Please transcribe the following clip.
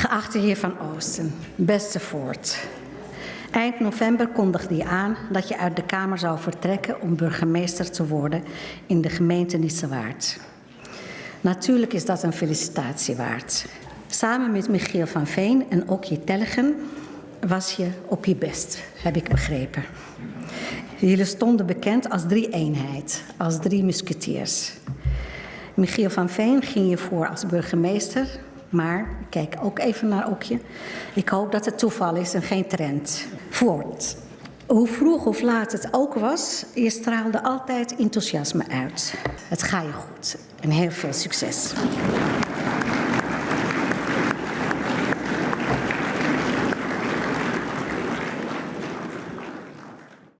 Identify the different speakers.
Speaker 1: Geachte heer Van Oosten, beste Voort. Eind november kondigde je aan dat je uit de Kamer zou vertrekken om burgemeester te worden in de gemeente Nissewaard. Natuurlijk is dat een felicitatie waard. Samen met Michiel van Veen en Okje Tellegen was je op je best, heb ik begrepen. Jullie stonden bekend als drie eenheid, als drie musketiers. Michiel van Veen ging je voor als burgemeester, maar kijk ook even naar Okje. Ik hoop dat het toeval is en geen trend. Voort. Hoe vroeg of laat het ook was, je straalde altijd enthousiasme uit. Het ga je goed en heel veel succes.